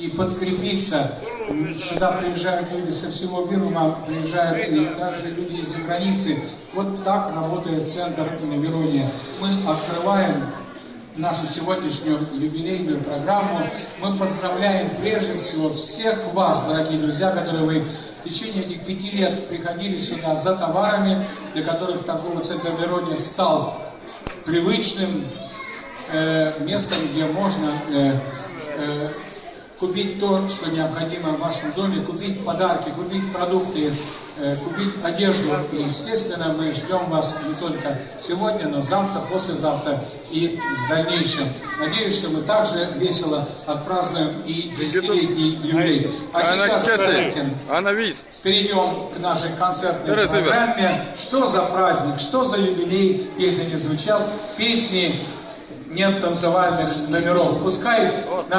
и подкрепиться. Сюда приезжают люди со всего мира, приезжают и также люди из-за границы. Вот так работает центр Верония. Мы открываем нашу сегодняшнюю юбилейную программу. Мы поздравляем прежде всего всех вас, дорогие друзья, которые вы в течение этих пяти лет приходили сюда за товарами, для которых торговый центр Верония стал привычным э, местом, где можно э, э, купить то, что необходимо в вашем доме, купить подарки, купить продукты, э, купить одежду. И, естественно, мы ждем вас не только сегодня, но завтра, послезавтра и в дальнейшем. Надеюсь, что мы также весело отпразднуем и десятилетний юбилей. А сейчас vis. перейдем к нашей концертной программе. Что за праздник, что за юбилей, если не звучал, песни нет танцевальных номеров. Пускай группа